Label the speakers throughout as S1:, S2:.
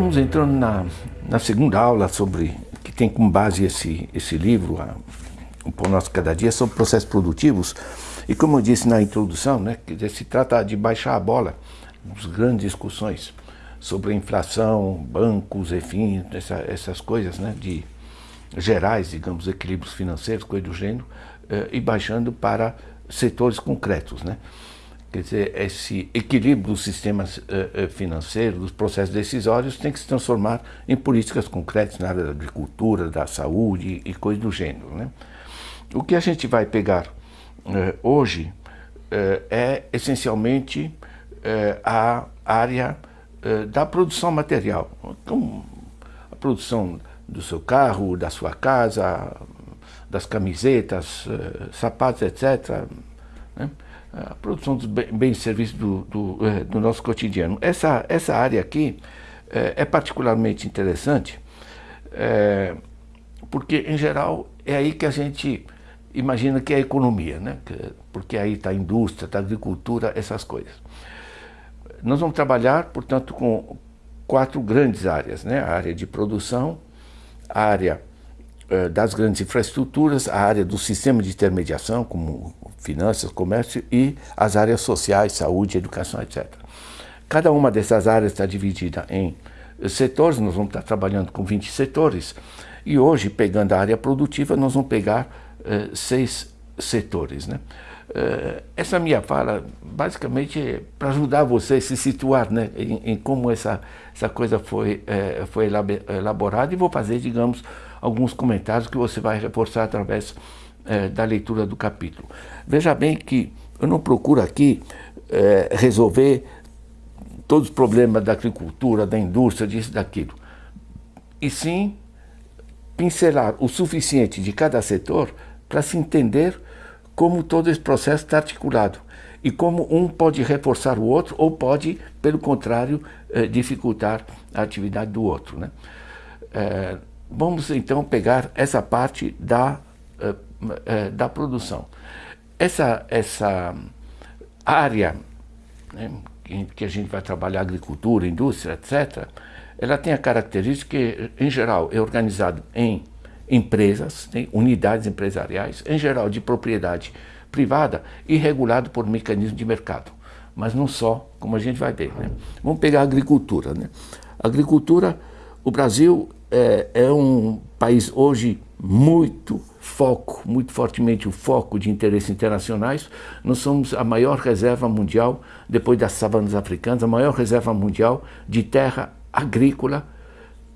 S1: Estamos entrando na, na segunda aula sobre, que tem como base esse, esse livro, a, o Pão Nosso Cada Dia, sobre processos produtivos. E como eu disse na introdução, né, se trata de baixar a bola nas grandes discussões sobre a inflação, bancos, enfim, essa, essas coisas né, de gerais, digamos, equilíbrios financeiros, coisa do gênero, eh, e baixando para setores concretos. Né? Quer dizer, esse equilíbrio dos sistemas uh, financeiros, dos processos decisórios, tem que se transformar em políticas concretas na área da agricultura, da saúde e coisas do gênero. Né? O que a gente vai pegar uh, hoje é essencialmente a área da produção material. Então, a produção do seu carro, da sua casa, das camisetas, sapatos, etc. Né? A produção dos bens e serviços do, do, é, do, nosso cotidiano. Essa, essa área aqui é, é particularmente interessante, é, porque, em geral, é aí que a gente imagina que é a economia, né? porque aí está a indústria, está a agricultura, essas coisas. Nós vamos trabalhar, portanto, com quatro grandes áreas, né? a área de produção, a área das grandes infraestruturas, a área do sistema de intermediação, como finanças, comércio, e as áreas sociais, saúde, educação, etc. Cada uma dessas áreas está dividida em setores, nós vamos estar trabalhando com 20 setores, e hoje, pegando a área produtiva, nós vamos pegar uh, seis setores. Né? Uh, essa minha fala, basicamente, é para ajudar você a se situar né, em, em como essa, essa coisa foi, uh, foi elaborada, e vou fazer, digamos, alguns comentários que você vai reforçar através é, da leitura do capítulo. Veja bem que eu não procuro aqui é, resolver todos os problemas da agricultura, da indústria, disso, daquilo. E sim pincelar o suficiente de cada setor para se entender como todo esse processo está articulado e como um pode reforçar o outro ou pode, pelo contrário, eh, dificultar a atividade do outro. Né? Eh, Vamos então pegar essa parte da, uh, uh, da produção. Essa, essa área né, que, que a gente vai trabalhar, agricultura, indústria, etc., ela tem a característica que, em geral, é organizado em empresas, tem unidades empresariais, em geral de propriedade privada e regulado por mecanismo de mercado. Mas não só, como a gente vai ver. Né? Vamos pegar a agricultura. Né? A agricultura, o Brasil é, é um país hoje muito foco, muito fortemente o foco de interesses internacionais. Nós somos a maior reserva mundial, depois das savanas africanas, a maior reserva mundial de terra agrícola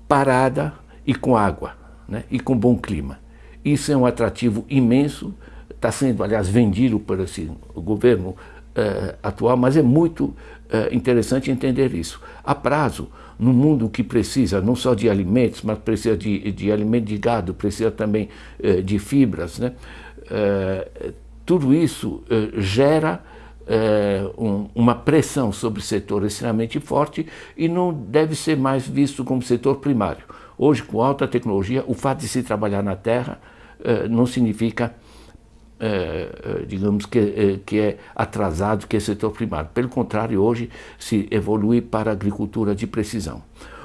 S1: parada e com água, né? e com bom clima. Isso é um atrativo imenso, está sendo, aliás, vendido por esse governo eh, atual, mas é muito eh, interessante entender isso. A prazo, no mundo que precisa não só de alimentos, mas precisa de, de alimento de gado, precisa também eh, de fibras, né? Tudo isso gera um, uma pressão sobre o setor extremamente forte e não deve ser mais visto como setor primário. Hoje, com alta tecnologia, o fato de se trabalhar na terra não significa digamos que, é, que é atrasado, que é setor primário. Pelo contrário, hoje se evolui para a agricultura de precisão.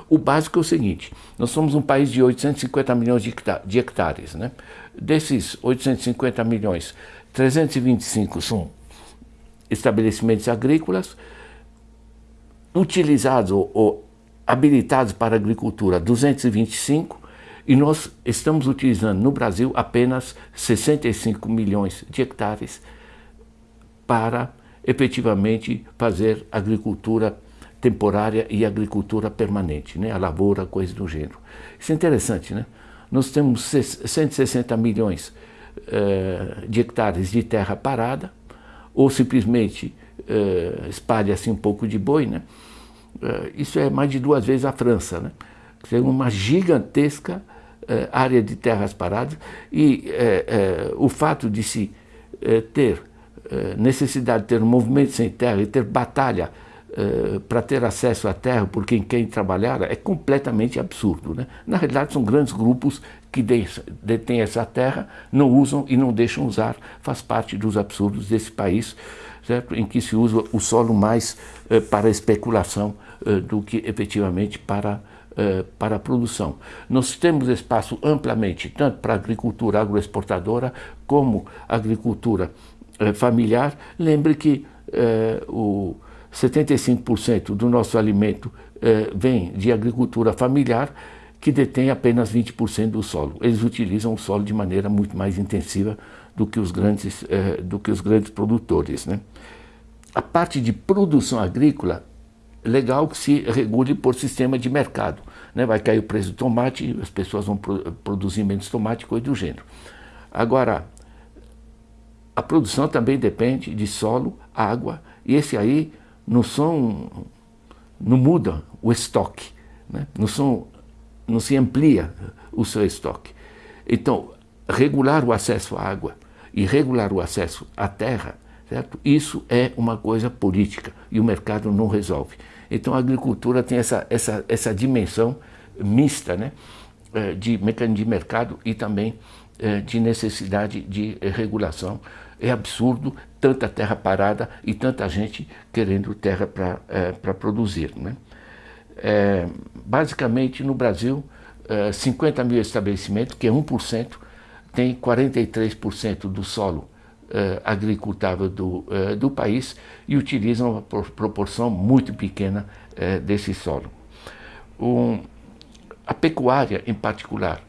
S1: O básico é o seguinte, nós somos um país de 850 milhões de hectares. Né? Desses 850 milhões, 325 são estabelecimentos agrícolas, utilizados ou, ou habilitados para agricultura 225, e nós estamos utilizando no Brasil apenas 65 milhões de hectares para efetivamente fazer agricultura temporária e agricultura permanente, né? a lavoura, coisa do gênero. Isso é interessante, né? Nós temos 160 milhões uh, de hectares de terra parada, ou simplesmente uh, espalha-se um pouco de boi, né? Uh, isso é mais de duas vezes a França, né? É uma gigantesca eh, área de terras paradas e eh, eh, o fato de se ter necessidade de ter um movimento sem terra e ter batalha uh, para ter acesso à terra por quem quer trabalhar é completamente absurdo. Né? Na realidade, são grandes grupos que detêm essa terra, não usam e não deixam usar. Faz parte dos absurdos desse país, certo? em que se usa o solo mais para especulação do que efetivamente para para a produção. Nós temos espaço amplamente, tanto para a agricultura agroexportadora, como agricultura familiar. Lembre que o 75% do nosso alimento eh, vem de agricultura familiar, que detém apenas 20% do solo. Eles utilizam o solo de maneira muito mais intensiva do que os grandes, eh, do que os grandes produtores. Né? A parte de produção agrícola, legal que se regule por sistema de mercado. Né? Vai cair o preço do tomate, as pessoas vão pro produzir menos tomate, coisa do gênero. Agora, a produção também depende de solo, água, e esse aí não são, não muda o estoque, né? não, são, não se amplia o seu estoque. Então, regular o acesso à água e regular o acesso à terra, certo? isso é uma coisa política e o mercado não resolve. Então, a agricultura tem essa, essa, essa dimensão mista né? Eh, de mecanismo de mercado e também eh, de necessidade de regulação é absurdo tanta terra parada e tanta gente querendo terra para é, produzir. Né? É, basicamente, no Brasil, é, 50 mil estabelecimentos, que é 1%, tem 43% do solo é, agricultável do, é, do país e utilizam uma proporção muito pequena é, desse solo. Um, a pecuária, em particular,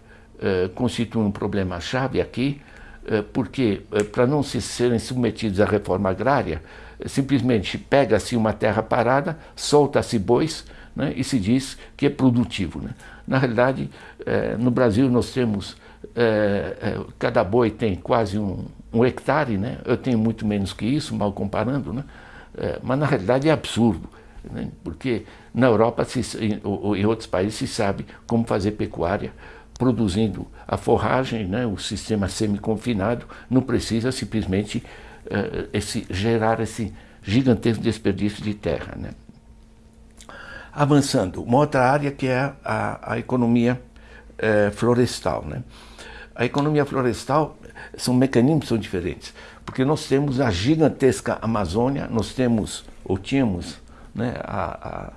S1: constitui um problema-chave aqui, eh, porque eh, para não se serem submetidos à reforma agrária, eh, simplesmente pega-se uma terra parada, solta-se bois né, e se diz que é produtivo. Né? Na realidade, no Brasil nós temos, cada boi tem quase um, um, hectare, né? eu tenho muito menos que isso, mal comparando, né? mas na realidade é absurdo. Né? Porque na Europa se, ou em outros países se sabe como fazer pecuária produzindo a forragem, né, o sistema semi-confinado, não precisa simplesmente esse, gerar esse gigantesco desperdício de terra. Né. Avançando, uma outra área que é a, a economia uh, florestal. Né. A economia florestal são mecanismos são diferentes, porque nós temos a gigantesca Amazônia, nós temos, ou tínhamos, né, a, a,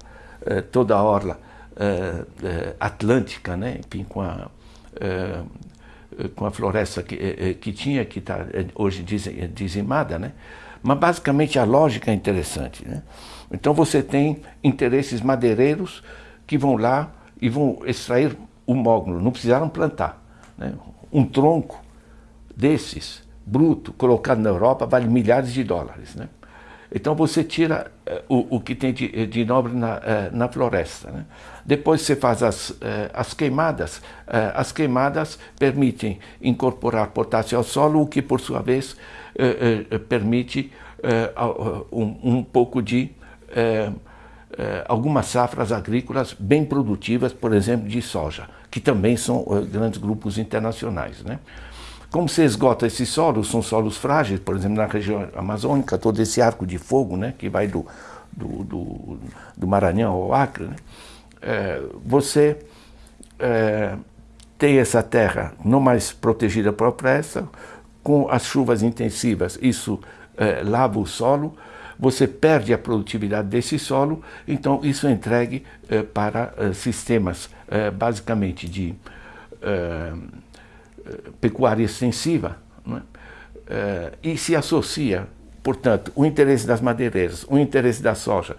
S1: eh, toda a orla uh, uh, atlântica, né? enfim, com a, com a floresta que, que tinha, que está hoje dizimada, né? mas basicamente a lógica é interessante. Né? Então você tem interesses madeireiros que vão lá e vão extrair o mogno, não precisaram plantar. Né? Um tronco desses, bruto, colocado na Europa, vale milhares de dólares. Né? Então você tira uh, o, o, que tem de, de nobre na, uh, na floresta. Né? Depois você faz as, uh, as queimadas. as queimadas permitem incorporar potássio ao solo, o que por sua vez permite um, um, pouco de algumas safras agrícolas bem produtivas, por exemplo, de soja, que também são grandes grupos internacionais. Né? Como se esgota esses solos, são solos frágeis, por exemplo, na região amazônica, todo esse arco de fogo né, que vai do, do, do, do Maranhão ao Acre, né, é, você é, tem essa terra não mais protegida por pressa, com as chuvas intensivas, isso é, lava o solo, você perde a produtividade desse solo, então isso é entregue é, para é, sistemas é, basicamente de pecuária extensiva, é? Eh, e se associa, portanto, o interesse das madeireiras, o interesse da soja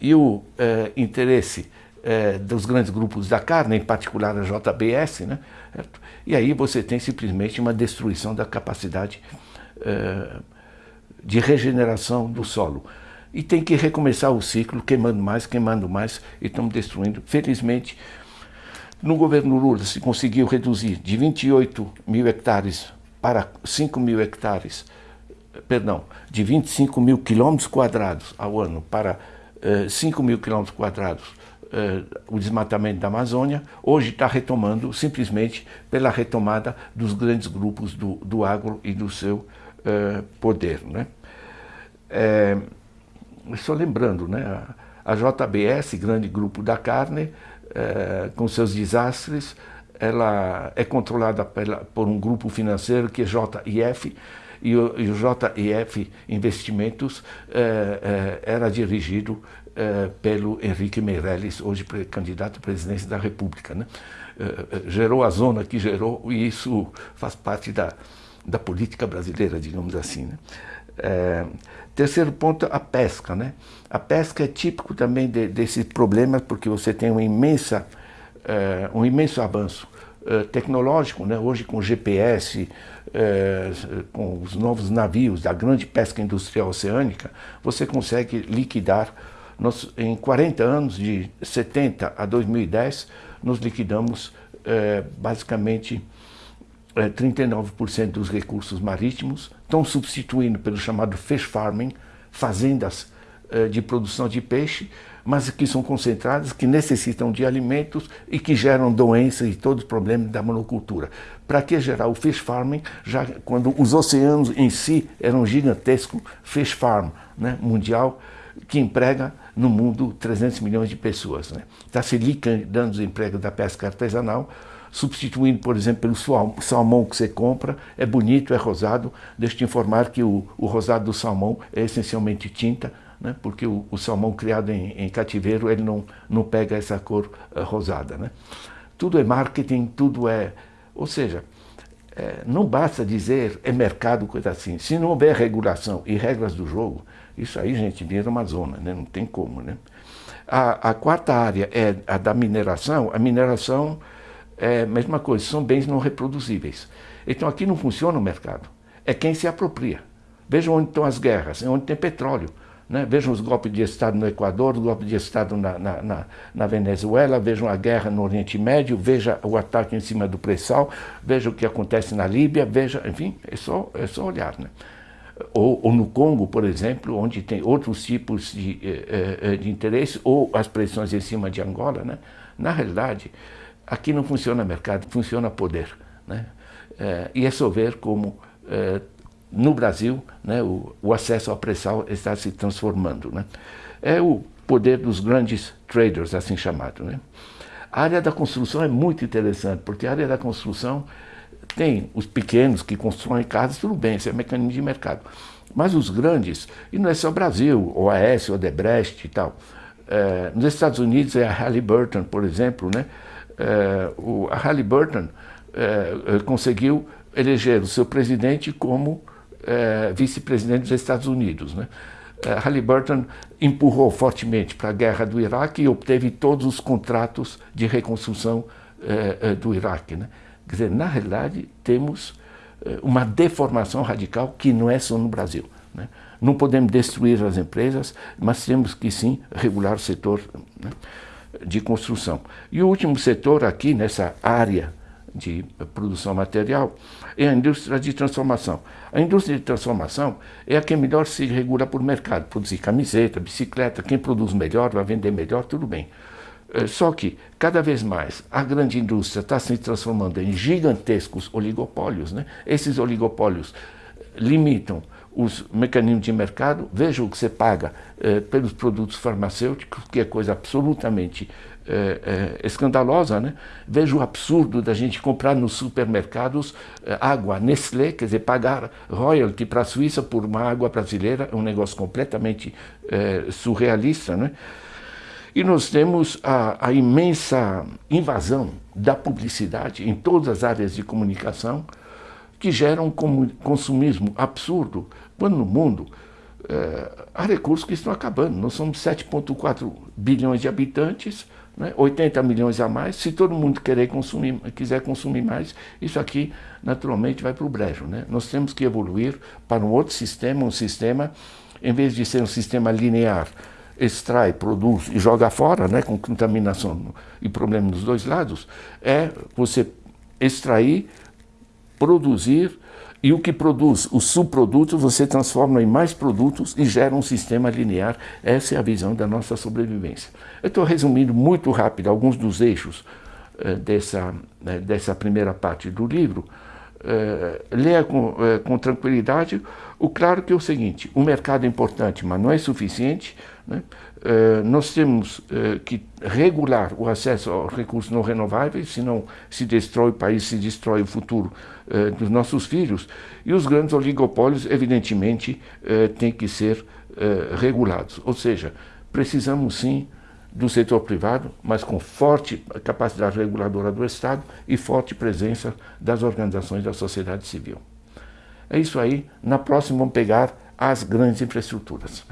S1: e o eh, interesse eh, dos grandes grupos da carne, em particular a JBS, né? e aí você tem simplesmente uma destruição da capacidade de regeneração do solo. E tem que recomeçar o ciclo, queimando mais, queimando mais, e estamos destruindo. Felizmente, no governo Lula se conseguiu reduzir de 28 mil hectares para 5 mil hectares, perdão, de 25 mil quilômetros quadrados ao ano para eh, 5 mil quilômetros quadrados eh, o desmatamento da Amazônia, hoje está retomando simplesmente pela retomada dos grandes grupos do, do agro e do seu eh, poder. Né? É, só lembrando, né, A JBS, grande grupo da carne, eh, com seus desastres, ela é controlada pela, por um grupo financeiro que é JIF, e o, e o JIF Investimentos eh, eh, era dirigido eh, pelo Henrique Meirelles, hoje candidato à presidência da República. Né? Eh, eh, gerou a zona que gerou e isso faz parte da, da política brasileira, digamos assim. Né? É, terceiro ponto, a pesca. Né? A pesca é típico também de, desse problema porque você tem uma imensa, é, um imenso avanço é, tecnológico, né? hoje com GPS, é, com os novos navios da grande pesca industrial oceânica, você consegue liquidar, nós, em 40 anos, de 70 a 2010, nós liquidamos é, basicamente 39% dos recursos marítimos, estão substituindo pelo chamado fish farming, fazendas é, de produção de peixe, mas que são concentradas, que necessitam de alimentos e que geram doenças e todos os problemas da monocultura. Para que gerar o fish farming, já quando os oceanos em si eram gigantesco fish farm né, mundial, que emprega no mundo 300 milhões de pessoas. Né? Está se liquidando os empregos da pesca artesanal, substituindo, por exemplo, pelo salmão que você compra, é bonito, é rosado. Deixa eu te informar que o, o rosado do salmão é essencialmente tinta, né? porque o, o salmão criado em, em, cativeiro ele não, não pega essa cor uh, rosada. Né? Tudo é marketing, tudo é... Ou seja, é, não basta dizer é mercado, coisa assim. Se não houver regulação e regras do jogo, isso aí, gente, vira uma zona, né? não tem como. Né? A, a quarta área é a da mineração. A mineração é mesma coisa, são bens não reproduzíveis. Então aqui não funciona o mercado, é quem se apropria. Vejam onde estão as guerras, é onde tem petróleo. Né? Vejam os golpes de Estado no Equador, os golpes de Estado na, na, na, na, Venezuela, vejam a guerra no Oriente Médio, veja o ataque em cima do pré-sal, veja o que acontece na Líbia, veja, enfim, é só, é só olhar. Né? Ou, ou, no Congo, por exemplo, onde tem outros tipos de, eh, eh, de interesse, ou as pressões em cima de Angola. Né? Na realidade, aqui não funciona mercado, funciona poder. Né? É, e é só ver como é, no Brasil né, o, o, acesso ao pré-sal está se transformando. Né? É o poder dos grandes traders, assim chamado. Né? A área da construção é muito interessante, porque a área da construção tem os pequenos que constroem casas, tudo bem, isso é mecanismo de mercado. Mas os grandes, e não é só Brasil, OAS, Odebrecht e tal. É, nos Estados Unidos é a Halliburton, por exemplo, né? É, o, a Halliburton é, é conseguiu eleger o seu presidente como é, vice-presidente dos Estados Unidos. Né? É, Halliburton empurrou fortemente para a guerra do Iraque e obteve todos os contratos de reconstrução do Iraque. Né? Quer dizer, na realidade, temos uma deformação radical que não é só no Brasil. Né? Não podemos destruir as empresas, mas temos que sim regular o setor né? De construção. E o último setor aqui, nessa área de produção material, é a indústria de transformação. A indústria de transformação é a que melhor se regula por mercado. Produzir camiseta, bicicleta, quem produz melhor vai vender melhor, tudo bem. É, só que, cada vez mais, a grande indústria está se transformando em gigantescos oligopólios. Né? Esses oligopólios limitam os mecanismos de mercado, veja o que você paga eh, pelos produtos farmacêuticos, que é coisa absolutamente eh, eh, escandalosa, né? Veja o absurdo da gente comprar nos supermercados água Nestlé, quer dizer, pagar royalty para a Suíça por uma água brasileira, é um negócio completamente surrealista, né? E nós temos a, a imensa invasão da publicidade em todas as áreas de comunicação, que gera um consumismo absurdo, quando no mundo é, há recursos que estão acabando. Nós somos 7,4 bilhões de habitantes, né, 80 milhões a mais. Se todo mundo querer consumir, quiser consumir mais, isso aqui naturalmente vai para o brejo. Né? Nós temos que evoluir para um outro sistema, um sistema, em vez de ser um sistema linear, extrai, produz e joga fora, né, com contaminação e problema dos dois lados, é você extrair, produzir e o que produz os subprodutos você transforma em mais produtos e gera um sistema linear. Essa é a visão da nossa sobrevivência. Eu estou resumindo muito rápido alguns dos eixos eh, dessa, né, dessa primeira parte do livro. Eh, leia com, eh, com, tranquilidade. O claro que é o seguinte, o mercado é importante, mas não é suficiente. Né? Uh, nós temos uh, que regular o acesso aos recursos não renováveis, senão se destrói o país, se destrói o futuro uh, dos nossos filhos. E os grandes oligopólios, evidentemente, têm que ser regulados. Ou seja, precisamos sim do setor privado, mas com forte capacidade reguladora do Estado e forte presença das organizações da sociedade civil. É isso aí. Na próxima vamos pegar as grandes infraestruturas.